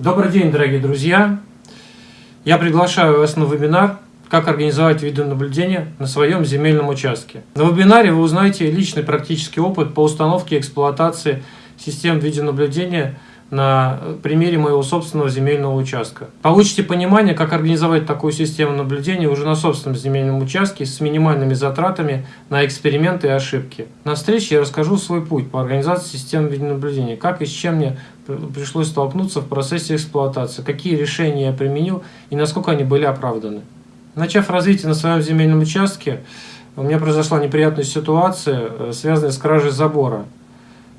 Добрый день, дорогие друзья! Я приглашаю вас на вебинар «Как организовать видеонаблюдение на своем земельном участке». На вебинаре вы узнаете личный практический опыт по установке и эксплуатации систем видеонаблюдения на примере моего собственного земельного участка. Получите понимание, как организовать такую систему наблюдения уже на собственном земельном участке с минимальными затратами на эксперименты и ошибки. На встрече я расскажу свой путь по организации системы видеонаблюдения, как и с чем мне пришлось столкнуться в процессе эксплуатации, какие решения я применил и насколько они были оправданы. Начав развитие на своем земельном участке, у меня произошла неприятная ситуация, э, связанная с кражей забора.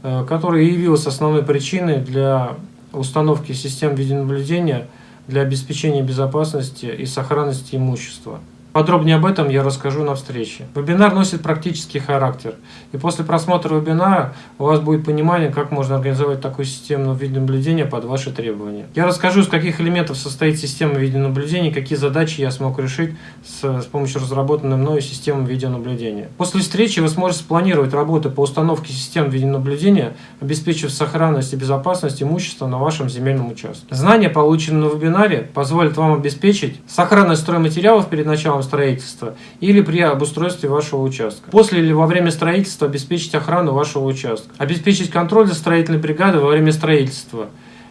Э, которая явилась основной причиной для установки систем видеонаблюдения для обеспечения безопасности и сохранности имущества. Подробнее об этом я расскажу на встрече. Вебинар носит практический характер, и после просмотра вебинара у вас будет понимание, как можно организовать такую систему видеонаблюдения под ваши требования. Я расскажу, из каких элементов состоит система видеонаблюдения, какие задачи я смог решить с, с помощью разработанной мною системы видеонаблюдения. После встречи вы сможете спланировать работы по установке систем видеонаблюдения, обеспечив сохранность и безопасность имущества на вашем земельном участке. Знания, полученные на вебинаре, позволят вам обеспечить сохранность стройматериалов перед началом началом строительства или при обустройстве вашего участка. После или во время строительства обеспечить охрану вашего участка. Обеспечить контроль за строительной бригадой во время строительства.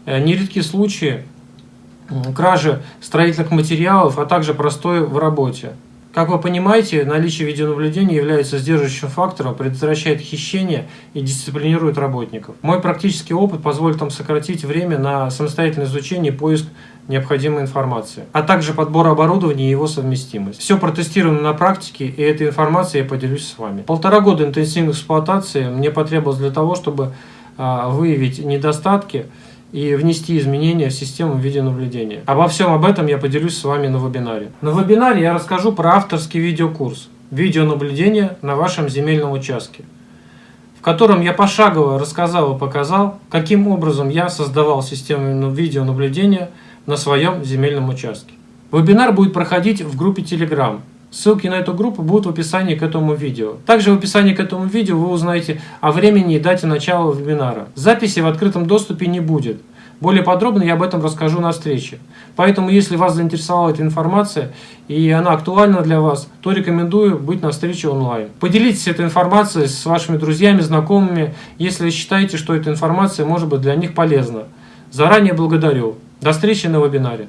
Э, нередки случаи кражи строительных материалов, а также простой в работе. Как вы понимаете, наличие видеонаблюдения является сдерживающим фактором, предотвращает хищение и дисциплинирует работников. Мой практический опыт позволит вам сократить время на самостоятельное изучение и поиск необходимой информации, а также подбор оборудования и его совместимость. Все протестировано на практике, и этой информацией я поделюсь с вами. Полтора года интенсивной эксплуатации мне потребовалось для того, чтобы а, выявить недостатки и внести изменения в систему видеонаблюдения. Обо всем об этом я поделюсь с вами на вебинаре. На вебинаре я расскажу про авторский видеокурс «Видеонаблюдение на вашем земельном участке», в котором я пошагово рассказал и показал, каким образом я создавал систему видеонаблюдения на своем земельном участке. Вебинар будет проходить в группе Telegram. Ссылки на эту группу будут в описании к этому видео. Также в описании к этому видео вы узнаете о времени и дате начала вебинара. Записи в открытом доступе не будет. Более подробно я об этом расскажу на встрече. Поэтому, если вас заинтересовала эта информация и она актуальна для вас, то рекомендую быть на встрече онлайн. Поделитесь этой информацией с вашими друзьями, знакомыми, если считаете, что эта информация может быть для них полезна. Заранее благодарю. До встречи на вебинаре.